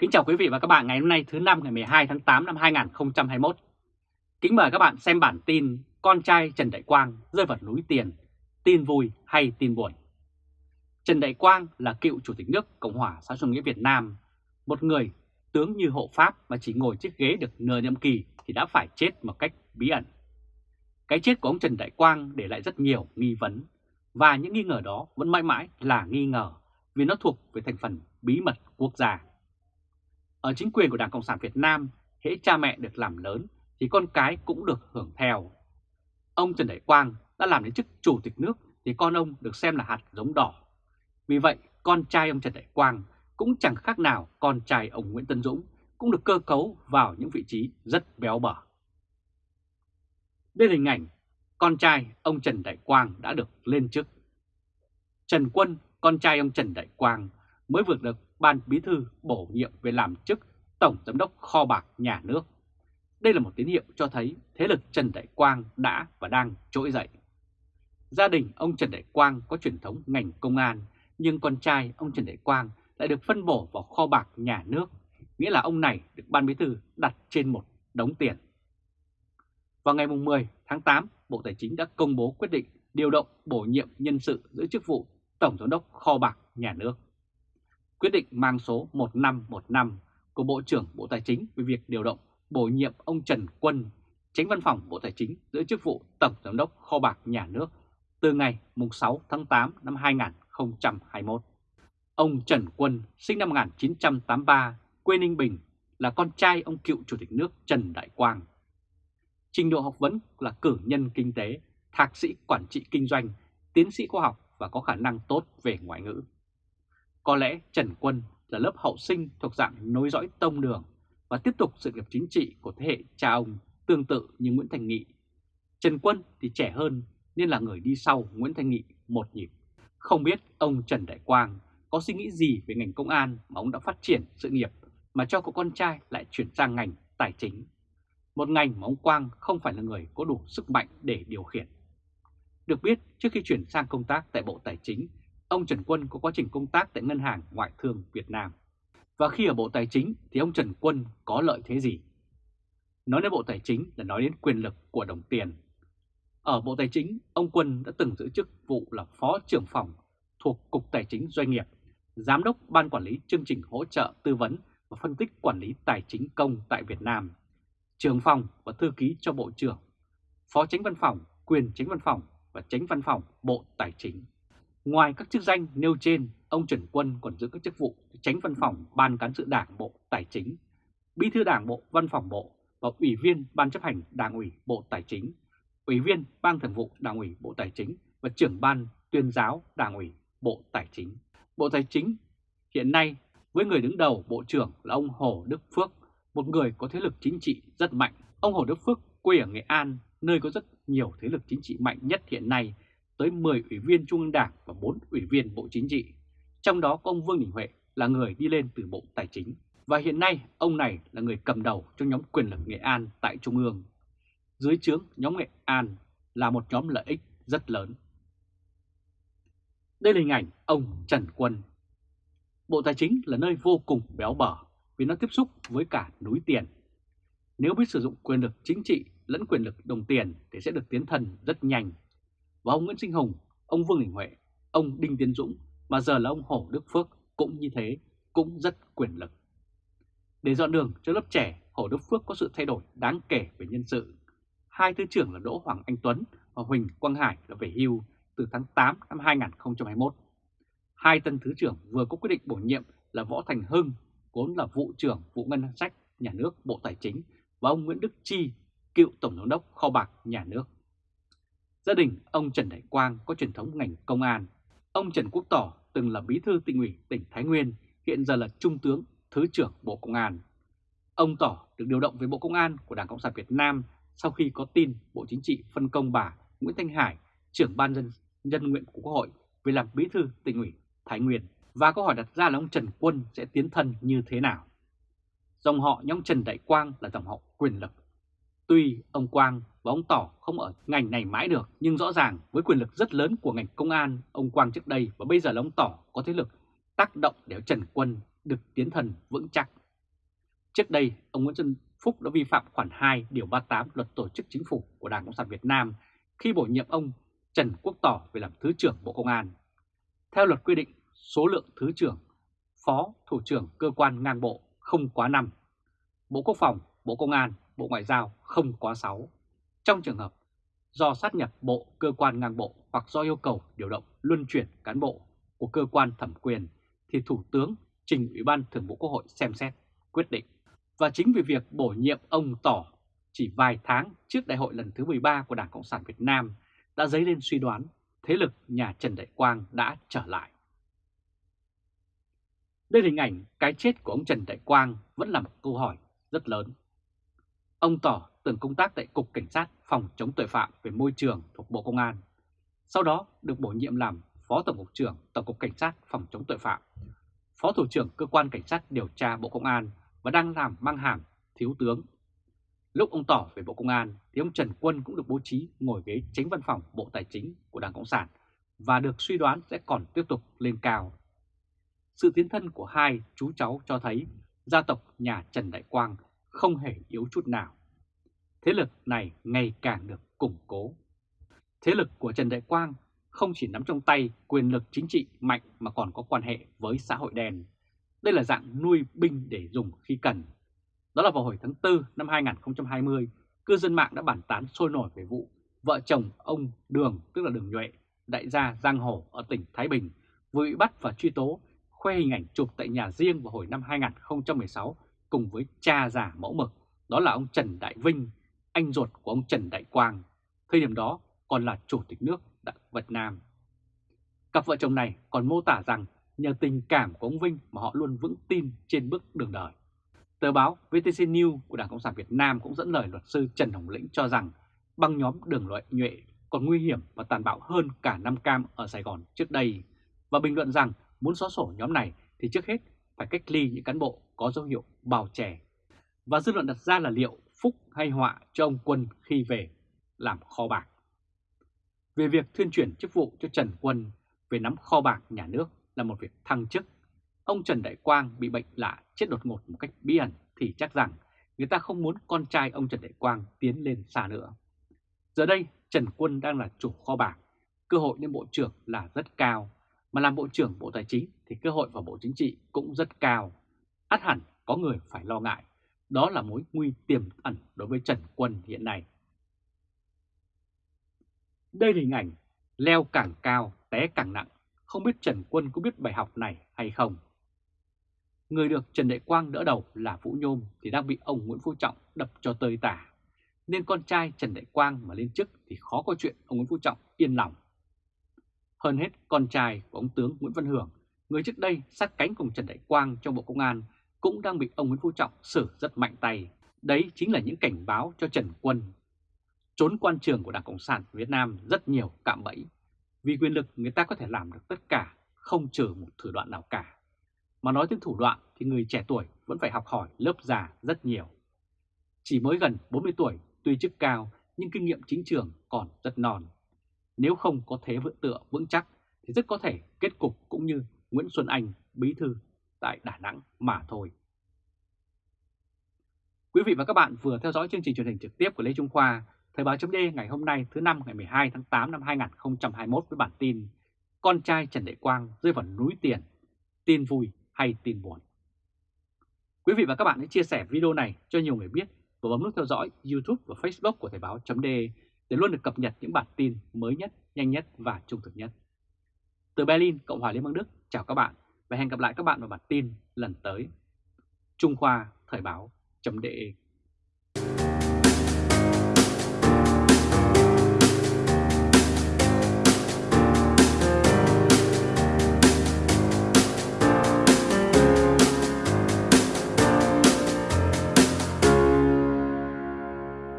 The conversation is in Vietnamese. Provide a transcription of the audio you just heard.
Kính chào quý vị và các bạn ngày hôm nay thứ năm ngày 12 tháng 8 năm 2021. Kính mời các bạn xem bản tin con trai Trần Đại Quang rơi vào núi tiền, tin vui hay tin buồn. Trần Đại Quang là cựu Chủ tịch nước Cộng hòa xã hội nghĩa Việt Nam, một người tướng như hộ pháp mà chỉ ngồi chiếc ghế được nửa nhiệm kỳ thì đã phải chết một cách bí ẩn. Cái chết của ông Trần Đại Quang để lại rất nhiều nghi vấn và những nghi ngờ đó vẫn mãi mãi là nghi ngờ vì nó thuộc về thành phần bí mật quốc gia. Ở chính quyền của Đảng Cộng sản Việt Nam, hễ cha mẹ được làm lớn thì con cái cũng được hưởng theo. Ông Trần Đại Quang đã làm đến chức chủ tịch nước thì con ông được xem là hạt giống đỏ. Vì vậy, con trai ông Trần Đại Quang cũng chẳng khác nào con trai ông Nguyễn Tân Dũng cũng được cơ cấu vào những vị trí rất béo bở. Đây là hình ảnh con trai ông Trần Đại Quang đã được lên chức. Trần Quân, con trai ông Trần Đại Quang, mới vượt được Ban Bí Thư bổ nhiệm về làm chức Tổng Giám đốc Kho bạc Nhà nước. Đây là một tín hiệu cho thấy thế lực Trần Đại Quang đã và đang trỗi dậy. Gia đình ông Trần Đại Quang có truyền thống ngành công an, nhưng con trai ông Trần Đại Quang lại được phân bổ vào kho bạc nhà nước, nghĩa là ông này được Ban Bí Thư đặt trên một đống tiền. Vào ngày 10 tháng 8, Bộ Tài chính đã công bố quyết định điều động bổ nhiệm nhân sự giữ chức vụ Tổng Giám đốc Kho bạc Nhà nước. Quyết định mang số 1515 của Bộ trưởng Bộ Tài chính về việc điều động bổ nhiệm ông Trần Quân, tránh văn phòng Bộ Tài chính giữ chức vụ Tổng Giám đốc Kho bạc Nhà nước từ ngày 6 tháng 8 năm 2021. Ông Trần Quân sinh năm 1983, quê Ninh Bình, là con trai ông cựu Chủ tịch nước Trần Đại Quang. Trình độ học vấn là cử nhân kinh tế, thạc sĩ quản trị kinh doanh, tiến sĩ khoa học và có khả năng tốt về ngoại ngữ. Có lẽ Trần Quân là lớp hậu sinh thuộc dạng nối dõi tông đường và tiếp tục sự nghiệp chính trị của thế hệ cha ông tương tự như Nguyễn Thành Nghị. Trần Quân thì trẻ hơn nên là người đi sau Nguyễn Thành Nghị một nhịp. Không biết ông Trần Đại Quang có suy nghĩ gì về ngành công an mà ông đã phát triển sự nghiệp mà cho cậu con trai lại chuyển sang ngành tài chính. Một ngành mà ông Quang không phải là người có đủ sức mạnh để điều khiển. Được biết, trước khi chuyển sang công tác tại Bộ Tài chính, ông Trần Quân có quá trình công tác tại Ngân hàng Ngoại thương Việt Nam. Và khi ở Bộ Tài chính thì ông Trần Quân có lợi thế gì? Nói đến Bộ Tài chính là nói đến quyền lực của đồng tiền. Ở Bộ Tài chính, ông Quân đã từng giữ chức vụ là Phó trưởng phòng thuộc Cục Tài chính Doanh nghiệp, Giám đốc Ban Quản lý Chương trình Hỗ trợ Tư vấn và Phân tích Quản lý Tài chính Công tại Việt Nam, trưởng phòng và thư ký cho Bộ trưởng, Phó Tránh Văn phòng, Quyền Tránh Văn phòng và Tránh Văn phòng Bộ Tài chính. Ngoài các chức danh nêu trên, ông Trần Quân còn giữ các chức vụ tránh văn phòng Ban Cán sự Đảng Bộ Tài chính, Bí thư Đảng Bộ Văn phòng Bộ và Ủy viên Ban chấp hành Đảng ủy Bộ Tài chính, Ủy viên Ban thường vụ Đảng ủy Bộ Tài chính và trưởng Ban tuyên giáo Đảng ủy Bộ Tài chính. Bộ Tài chính hiện nay với người đứng đầu Bộ trưởng là ông Hồ Đức Phước, một người có thế lực chính trị rất mạnh. Ông Hồ Đức Phước quê ở Nghệ An, nơi có rất nhiều thế lực chính trị mạnh nhất hiện nay tới 10 ủy viên Trung ương Đảng và 4 ủy viên Bộ Chính trị. Trong đó có ông Vương Đình Huệ là người đi lên từ Bộ Tài chính. Và hiện nay, ông này là người cầm đầu trong nhóm quyền lực Nghệ An tại Trung ương. Dưới trướng nhóm Nghệ An là một nhóm lợi ích rất lớn. Đây là hình ảnh ông Trần Quân. Bộ Tài chính là nơi vô cùng béo bở vì nó tiếp xúc với cả núi tiền. Nếu biết sử dụng quyền lực chính trị lẫn quyền lực đồng tiền thì sẽ được tiến thần rất nhanh và ông Nguyễn Sinh Hùng, ông Vương Đình Huệ, ông Đinh Tiến Dũng mà giờ là ông Hồ Đức Phước cũng như thế, cũng rất quyền lực. Để dọn đường cho lớp trẻ, Hồ Đức Phước có sự thay đổi đáng kể về nhân sự. Hai thứ trưởng là Đỗ Hoàng Anh Tuấn và Huỳnh Quang Hải đã về hưu từ tháng 8 năm 2021. Hai tân thứ trưởng vừa có quyết định bổ nhiệm là Võ Thành Hưng, vốn là vụ trưởng vụ ngân sách nhà nước Bộ Tài chính và ông Nguyễn Đức Chi, cựu Tổng giám đốc kho bạc nhà nước. Gia đình ông Trần Đại Quang có truyền thống ngành công an. Ông Trần Quốc Tỏ từng là bí thư tỉnh ủy tỉnh Thái Nguyên, hiện giờ là Trung tướng, Thứ trưởng Bộ Công an. Ông Tỏ được điều động về Bộ Công an của Đảng Cộng sản Việt Nam sau khi có tin Bộ Chính trị phân công bà Nguyễn Thanh Hải, trưởng ban dân nhân nguyện của Quốc hội về làm bí thư tỉnh ủy Thái Nguyên. Và câu hỏi đặt ra là ông Trần Quân sẽ tiến thân như thế nào? Dòng họ nhóm Trần Đại Quang là dòng họ quyền lực. Tuy ông Quang và ông Tỏ không ở ngành này mãi được, nhưng rõ ràng với quyền lực rất lớn của ngành công an, ông Quang trước đây và bây giờ là ông Tỏ có thế lực tác động để Trần Quân được tiến thần vững chắc. Trước đây, ông Nguyễn Xuân Phúc đã vi phạm khoản 2 điều 38 luật tổ chức chính phủ của Đảng Cộng sản Việt Nam khi bổ nhiệm ông Trần Quốc Tỏ về làm Thứ trưởng Bộ Công an. Theo luật quy định, số lượng Thứ trưởng, Phó Thủ trưởng cơ quan ngang bộ không quá 5. Bộ Quốc phòng, Bộ Công an, Bộ Ngoại giao không quá 6. Trong trường hợp do sát nhập bộ cơ quan ngang bộ hoặc do yêu cầu điều động luân chuyển cán bộ của cơ quan thẩm quyền thì Thủ tướng trình Ủy ban Thường vụ Quốc hội xem xét, quyết định. Và chính vì việc bổ nhiệm ông Tỏ chỉ vài tháng trước đại hội lần thứ 13 của Đảng Cộng sản Việt Nam đã dấy lên suy đoán thế lực nhà Trần Đại Quang đã trở lại. Đây là hình ảnh cái chết của ông Trần Đại Quang vẫn là một câu hỏi rất lớn. Ông Tỏ từng công tác tại Cục Cảnh sát Phòng chống tội phạm về môi trường thuộc Bộ Công an. Sau đó được bổ nhiệm làm Phó Tổng cục trưởng Tổng cục Cảnh sát Phòng chống tội phạm, Phó Thủ trưởng Cơ quan Cảnh sát điều tra Bộ Công an và đang làm mang hàm Thiếu tướng. Lúc ông Tỏ về Bộ Công an thì ông Trần Quân cũng được bố trí ngồi ghế tránh văn phòng Bộ Tài chính của Đảng Cộng sản và được suy đoán sẽ còn tiếp tục lên cao. Sự tiến thân của hai chú cháu cho thấy gia tộc nhà Trần Đại Quang không hề yếu chút nào. Thế lực này ngày càng được củng cố. Thế lực của Trần Đại Quang không chỉ nắm trong tay quyền lực chính trị mạnh mà còn có quan hệ với xã hội đen. Đây là dạng nuôi binh để dùng khi cần. Đó là vào hồi tháng 4 năm 2020, cư dân mạng đã bàn tán sôi nổi về vụ vợ chồng ông Đường, tức là Đường Nhuệ, đại gia Giang Hồ ở tỉnh Thái Bình, vừa bị bắt và truy tố, khoe hình ảnh chụp tại nhà riêng vào hồi năm 2016 cùng với cha già mẫu mực, đó là ông Trần Đại Vinh, anh ruột của ông Trần Đại Quang, thời điểm đó còn là Chủ tịch nước Việt Nam. Cặp vợ chồng này còn mô tả rằng nhờ tình cảm của ông Vinh mà họ luôn vững tin trên bước đường đời. Tờ báo VTC News của Đảng Cộng sản Việt Nam cũng dẫn lời luật sư Trần Hồng Lĩnh cho rằng băng nhóm đường loại nhuệ còn nguy hiểm và tàn bạo hơn cả Nam Cam ở Sài Gòn trước đây và bình luận rằng muốn xóa sổ nhóm này thì trước hết phải cách ly những cán bộ có dấu hiệu bào chè. Và dư luận đặt ra là liệu phúc hay họa cho ông Quân khi về làm kho bạc. Về việc thuyên chuyển chức vụ cho Trần Quân về nắm kho bạc nhà nước là một việc thăng chức, ông Trần Đại Quang bị bệnh lạ chết đột ngột một cách bí ẩn thì chắc rằng người ta không muốn con trai ông Trần Đại Quang tiến lên xa nữa. Giờ đây Trần Quân đang là chủ kho bạc, cơ hội lên bộ trưởng là rất cao, mà làm bộ trưởng Bộ Tài chính thì cơ hội vào Bộ Chính trị cũng rất cao. Át hẳn có người phải lo ngại, đó là mối nguy tiềm ẩn đối với Trần Quân hiện nay. Đây là hình ảnh leo càng cao, té càng nặng, không biết Trần Quân có biết bài học này hay không. Người được Trần Đại Quang đỡ đầu là Vũ Nhôm thì đang bị ông Nguyễn Phú Trọng đập cho tơi tả. Nên con trai Trần Đại Quang mà lên chức thì khó có chuyện ông Nguyễn Phú Trọng yên lòng. Hơn hết con trai của ông tướng Nguyễn Văn Hưởng, người trước đây sát cánh cùng Trần Đại Quang trong Bộ Công an cũng đang bị ông Nguyễn Phú Trọng xử rất mạnh tay. Đấy chính là những cảnh báo cho Trần Quân. Trốn quan trường của Đảng Cộng sản Việt Nam rất nhiều cạm bẫy. Vì quyền lực người ta có thể làm được tất cả, không trừ một thủ đoạn nào cả. Mà nói đến thủ đoạn thì người trẻ tuổi vẫn phải học hỏi lớp già rất nhiều. Chỉ mới gần 40 tuổi, tuy chức cao nhưng kinh nghiệm chính trường còn rất non. Nếu không có thế vững tựa vững chắc thì rất có thể kết cục cũng như Nguyễn Xuân Anh, bí thư tại Đà Nẵng mà thôi. Quý vị và các bạn vừa theo dõi chương trình truyền hình trực tiếp của Lê Trung Khoa, Thời báo chấm ngày hôm nay thứ năm ngày 12 tháng 8 năm 2021 với bản tin Con trai Trần Đại Quang rơi vào núi tiền, tin vui hay tin buồn. Quý vị và các bạn hãy chia sẻ video này cho nhiều người biết và bấm nút theo dõi YouTube và Facebook của Thời báo chấm để luôn được cập nhật những bản tin mới nhất, nhanh nhất và trung thực nhất. Từ Berlin, Cộng hòa Liên bang Đức, chào các bạn và hẹn gặp lại các bạn vào bản tin lần tới. Trung Khoa Thời báo chấm